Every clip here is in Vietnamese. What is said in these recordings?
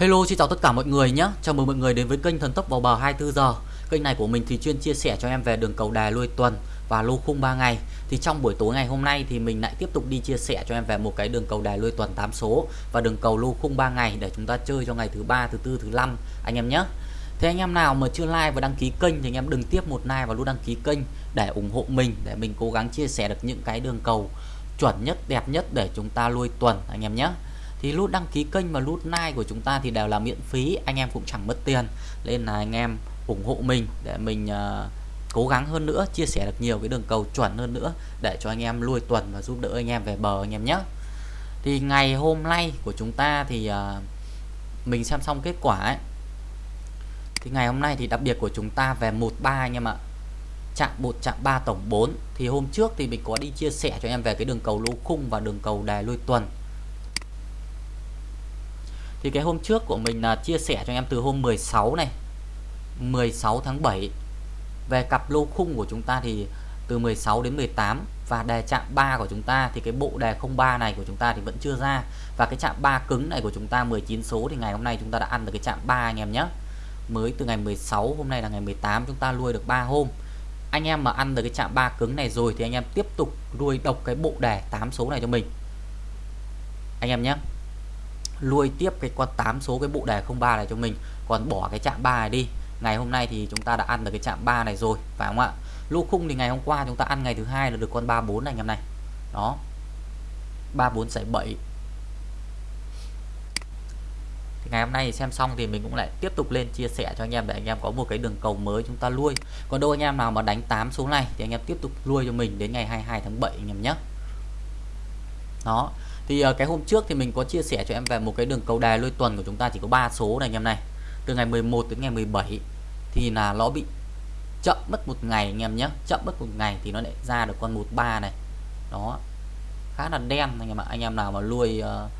Hello, xin chào tất cả mọi người nhé. Chào mừng mọi người đến với kênh Thần Tốc vào bờ 24 giờ Kênh này của mình thì chuyên chia sẻ cho em về đường cầu đài lui tuần và lô khung 3 ngày. Thì trong buổi tối ngày hôm nay thì mình lại tiếp tục đi chia sẻ cho em về một cái đường cầu đài lui tuần 8 số Và đường cầu lô khung 3 ngày để chúng ta chơi cho ngày thứ ba, thứ tư, thứ năm, anh em nhé. Thế anh em nào mà chưa like và đăng ký kênh thì anh em đừng tiếp một like và luôn đăng ký kênh để ủng hộ mình, để mình cố gắng chia sẻ được những cái đường cầu chuẩn nhất, đẹp nhất để chúng ta lui tuần, anh em nhé thì nút đăng ký kênh và nút like của chúng ta thì đều là miễn phí anh em cũng chẳng mất tiền. Nên là anh em ủng hộ mình để mình uh, cố gắng hơn nữa chia sẻ được nhiều cái đường cầu chuẩn hơn nữa để cho anh em lui tuần và giúp đỡ anh em về bờ anh em nhé. Thì ngày hôm nay của chúng ta thì uh, mình xem xong kết quả ấy. Thì ngày hôm nay thì đặc biệt của chúng ta về 13 anh em ạ. Chạm 1 chạm 3 tổng 4 thì hôm trước thì mình có đi chia sẻ cho em về cái đường cầu lô khung và đường cầu đài lui tuần thì cái hôm trước của mình là chia sẻ cho anh em từ hôm 16 này 16 tháng 7 về cặp lô khung của chúng ta thì từ 16 đến 18 và đề chạm 3 của chúng ta thì cái bộ đề 03 này của chúng ta thì vẫn chưa ra. Và cái chạm 3 cứng này của chúng ta 19 số thì ngày hôm nay chúng ta đã ăn được cái chạm 3 anh em nhé. Mới từ ngày 16 hôm nay là ngày 18 chúng ta nuôi được 3 hôm. Anh em mà ăn được cái chạm 3 cứng này rồi thì anh em tiếp tục nuôi độc cái bộ đề 8 số này cho mình. Anh em nhé lui tiếp cái con 8 số cái bộ đề 03 này cho mình. Còn bỏ cái chạm 3 này đi. Ngày hôm nay thì chúng ta đã ăn được cái chạm 3 này rồi, phải không ạ? Lô khung thì ngày hôm qua chúng ta ăn ngày thứ hai là được con 34 này anh em này đó. 34 giải 7 thì ngày hôm nay xem xong thì mình cũng lại tiếp tục lên chia sẻ cho anh em để anh em có một cái đường cầu mới chúng ta lui. Còn đâu anh em nào mà đánh 8 số này thì anh em tiếp tục lui cho mình đến ngày 22 tháng 7 anh em nhé. Đó thì uh, cái hôm trước thì mình có chia sẻ cho em về một cái đường cầu đài lôi tuần của chúng ta chỉ có 3 số này anh em này. Từ ngày 11 đến ngày 17 thì là nó bị chậm mất một ngày anh em nhé chậm mất một ngày thì nó lại ra được con 13 này. Đó khá là đen anh em ạ. Anh em nào mà nuôi uh,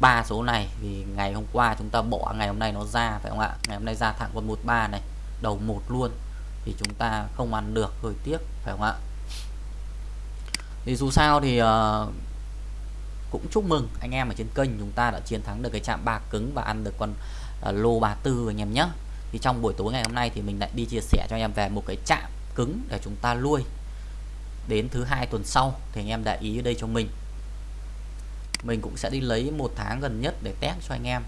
ba số này thì ngày hôm qua chúng ta bỏ ngày hôm nay nó ra phải không ạ? Ngày hôm nay ra thẳng con 13 này đầu một luôn. Thì chúng ta không ăn được hơi tiếc phải không ạ? Thì dù sao thì uh, cũng chúc mừng anh em ở trên kênh chúng ta đã chiến thắng được cái chạm ba cứng và ăn được con uh, lô 34 anh em nhé thì trong buổi tối ngày hôm nay thì mình lại đi chia sẻ cho anh em về một cái chạm cứng để chúng ta nuôi đến thứ hai tuần sau. Thì anh em để ý ở đây cho mình. Mình cũng sẽ đi lấy một tháng gần nhất để test cho anh em.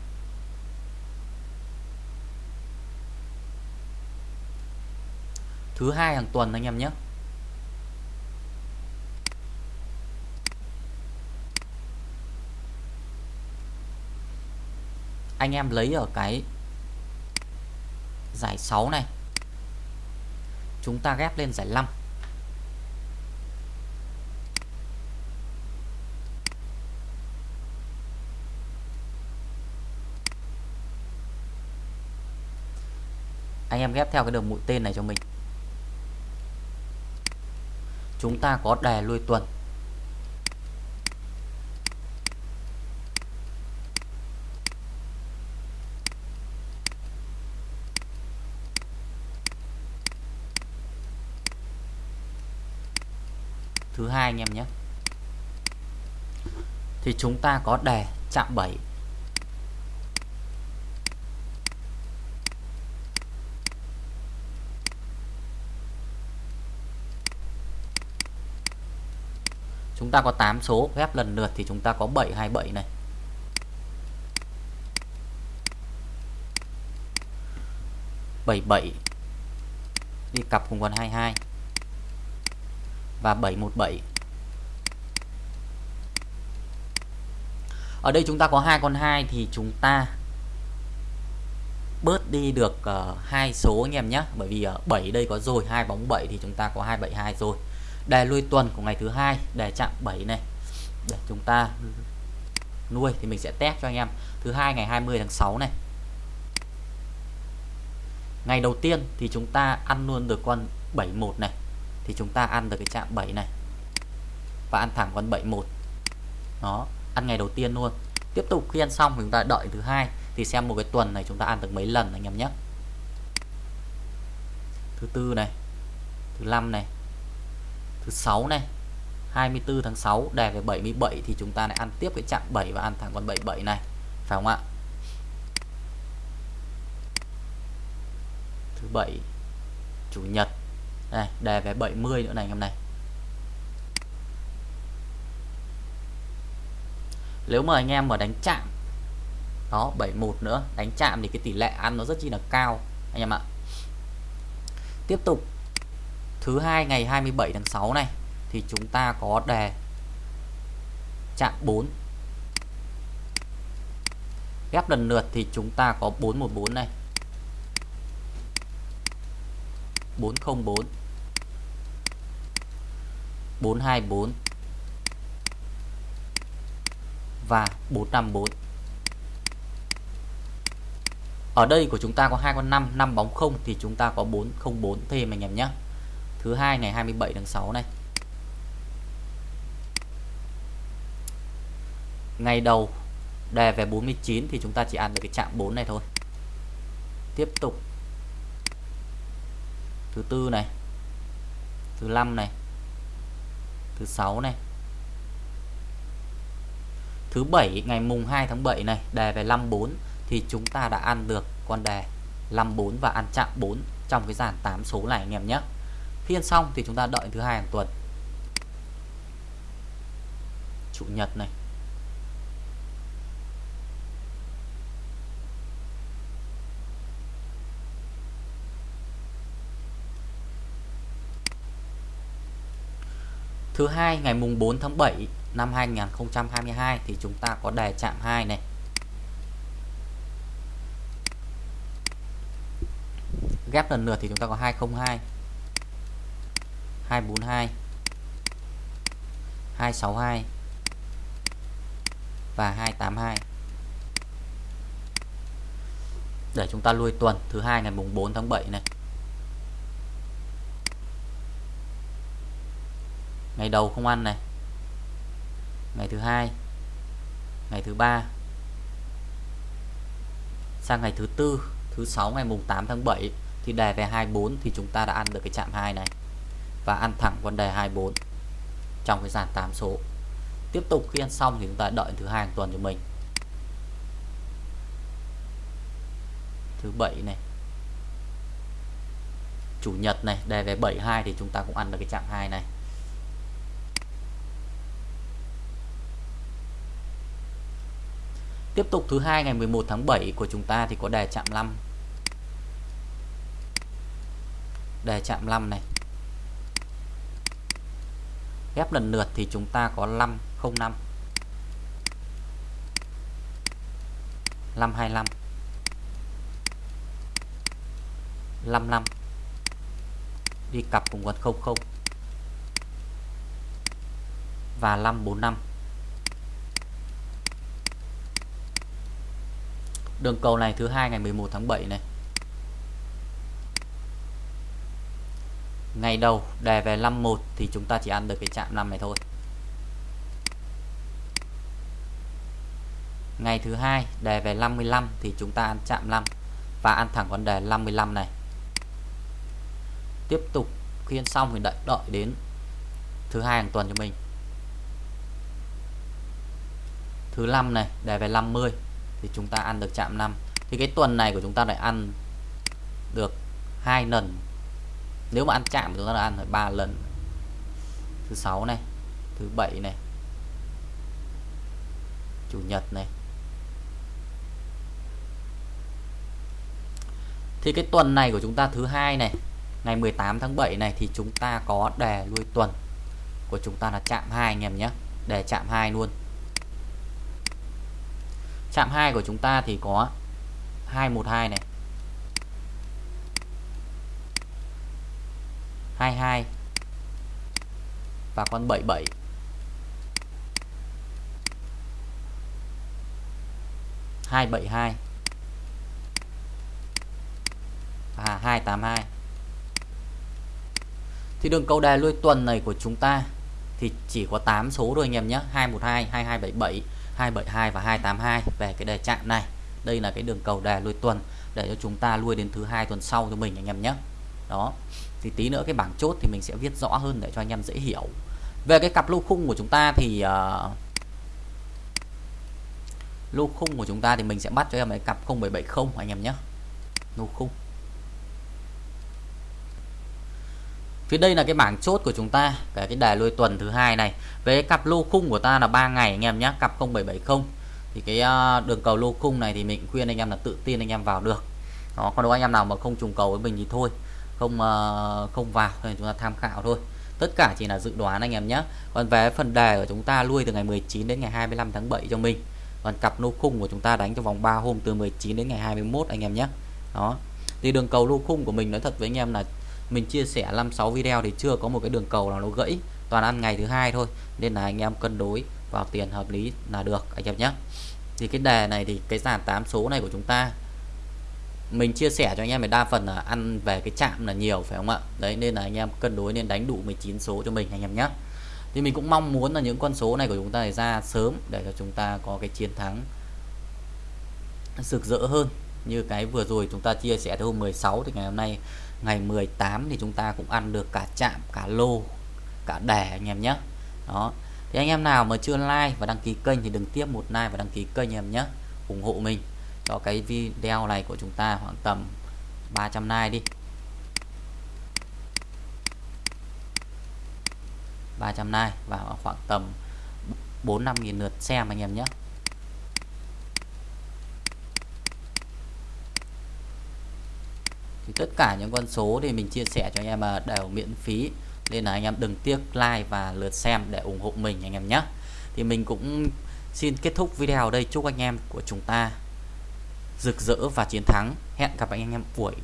Thứ hai hàng tuần anh em nhé anh em lấy ở cái giải 6 này. Chúng ta ghép lên giải 5 anh em ghép theo cái đường mũi tên này cho mình. Chúng ta có đề lui tuần. Thứ hai anh em nhé. Thì chúng ta có đề chạm 7 chúng ta có 8 số, ghép lần lượt thì chúng ta có 727 này. Bảy bảy đi cặp cùng con 22 và 717 ở đây chúng ta có hai con 2 thì chúng ta bớt đi được uh, hai số anh em nhé bởi vì ờ, uh, 7 đây có rồi hai bóng 7 thì chúng ta có 272 rồi. Đề lui tuần của ngày thứ hai đề chạm 7 này. Để chúng ta nuôi thì mình sẽ test cho anh em. Thứ hai ngày 20 tháng 6 này. Ngày đầu tiên thì chúng ta ăn luôn được con 71 này thì chúng ta ăn được cái chạm 7 này. Và ăn thẳng con 71 nó ăn ngày đầu tiên luôn. Tiếp tục, khi ăn xong chúng ta đợi thứ hai. Thì xem một cái tuần này chúng ta ăn được mấy lần anh em nhé. Thứ tư này, thứ năm này, thứ sáu này. 24 tháng 6 đề về 77 thì chúng ta lại ăn tiếp cái chạm 7 và ăn thẳng con 77 này. Phải không ạ? Thứ bảy, chủ nhật đây, đề về 70 nữa này anh em này nếu mà anh em mà đánh chạm, đó 71 nữa, đánh chạm thì cái tỷ lệ ăn nó rất chi là cao, anh em ạ. Tiếp tục, thứ hai ngày 27 tháng 6 này, thì chúng ta có đề chạm 4 ghép lần lượt thì chúng ta có 414 này. 404 424 và 454 ở đây của chúng ta có hai con 5 5 bóng không thì chúng ta có 404 thêm anh em nhé thứ hai ngày 27 tháng 6 này. Ngày đầu đề về 49 thì chúng ta chỉ ăn được cái chạm 4 này thôi. Tiếp tục thứ tư này. Thứ năm này. Thứ sáu này. Thứ bảy, ngày mùng 2 tháng 7 này, đề về 54 thì chúng ta đã ăn được con đề 54 và ăn chạm 4 trong cái dàn 8 số này anh em nhé. Phiên xong thì chúng ta đợi thứ hai hàng tuần. Chủ nhật này. Thứ hai, ngày mùng 4 tháng 7 năm 2022 thì chúng ta có đề chạm 2 này. Ghép lần lượt thì chúng ta có 202 242 262 và 282 để chúng ta lui tuần thứ hai ngày mùng 4 tháng 7 này ngày đầu không ăn này. Ngày thứ hai. Ngày thứ ba. Sang ngày thứ tư, thứ sáu, ngày mùng 8 tháng 7 thì đề về 24 thì chúng ta đã ăn được cái chạm 2 này và ăn thẳng con đề 24 trong cái dàn 8 số. Tiếp tục khi ăn xong thì chúng ta đợi thứ hai hàng tuần cho mình. Thứ bảy này. Chủ nhật này, đề về 72 thì chúng ta cũng ăn được cái chạm 2 này. Tiếp tục thứ hai ngày 11 tháng 7 của chúng ta thì có đề chạm 5. Đề chạm 5 này. Ghép lần lượt thì chúng ta có 505. 525. 55. Đi cặp cùng con 00. Và 545. Đường cầu này thứ hai ngày 11 tháng 7 này. Ngày đầu đề về 51 thì chúng ta chỉ ăn được cái chạm 5 này thôi. Ngày thứ hai đề về 55 thì chúng ta ăn chạm 5 và ăn thẳng con đề 55 này. Tiếp tục khi xong thì đợi đợi đến thứ hai hàng tuần cho mình. Thứ năm này đề về 50 thì chúng ta ăn được chạm 5 thì cái tuần này của chúng ta lại ăn được hai lần. Nếu mà ăn chạm chúng ta đã ăn phải ba lần. Thứ sáu này, thứ bảy này, chủ nhật này. Thì cái tuần này của chúng ta thứ hai này, ngày 18 tháng 7 này thì chúng ta có đề lui tuần. Của chúng ta là chạm hai anh em nhé đề chạm hai luôn chạm 2 của chúng ta thì có 212 này. 22 và con 77 272 và 282 thì đường cầu đề lui tuần này của chúng ta thì chỉ có 8 số thôi anh em nhé. 212 2277 272 và 282 về cái đề chạm này. Đây là cái đường cầu đề lui tuần để cho chúng ta lui đến thứ hai tuần sau cho mình anh em nhé. Đó. Thì tí nữa cái bảng chốt thì mình sẽ viết rõ hơn để cho anh em dễ hiểu. Về cái cặp lô khung của chúng ta thì uh, lô khung của chúng ta thì mình sẽ bắt cho em cái cặp 0770 anh em nhé. Lô khung. Phía đây là cái bảng chốt của chúng ta cái cái đài lôi tuần thứ hai này. Về cặp lô khung của ta là 3 ngày anh em nhé cặp 0770 thì cái ờ, đường cầu lô khung này thì mình khuyên anh em là tự tin anh em vào được. Đó còn đâu anh em nào mà không trùng cầu với mình thì thôi không uh, không vào thì chúng ta tham khảo thôi. Tất cả chỉ là dự đoán anh em nhé còn về phần đề của chúng ta lui từ ngày 19 đến ngày 25 tháng 7 cho mình. Còn cặp lô khung của chúng ta đánh trong vòng 3 hôm từ 19 đến ngày 21 anh em nhé đó. Thì đường cầu lô khung của mình nói thật với anh em là mình chia sẻ 56 video thì chưa có một cái đường cầu nào nó gãy, toàn ăn ngày thứ hai thôi. Nên là anh em cân đối vào tiền hợp lý là được, anh em nhé. Thì cái đề này thì cái dàn 8 số này của chúng ta, mình chia sẻ cho anh em thì đa phần là ăn về cái chạm là nhiều, phải không ạ? Đấy, nên là anh em cân đối nên đánh đủ 19 số cho mình, anh em nhé. Thì mình cũng mong muốn là những con số này của chúng ta để ra sớm để cho chúng ta có cái chiến thắng rực rỡ hơn. Như cái vừa rồi chúng ta chia sẻ từ hôm 16 thì ngày hôm nay ngày 18 thì chúng ta cũng ăn được cả chạm, cả lô, cả đẻ anh em nhé. Đó. Thì anh em nào mà chưa like và đăng ký kênh thì đừng tiếp một like và đăng ký kênh em nhé. Ủng hộ mình cho cái video này của chúng ta khoảng tầm 300 like đi. 300 like và khoảng tầm 4 5 nghìn lượt xem anh em nhé. Thì tất cả những con số thì mình chia sẻ cho anh em à, đều miễn phí. Nên là anh em đừng tiếc like và lượt xem để ủng hộ mình anh em nhé. Thì mình cũng xin kết thúc video ở đây. Chúc anh em của chúng ta rực rỡ và chiến thắng. Hẹn gặp anh em buổi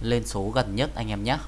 lên số gần nhất anh em nhé.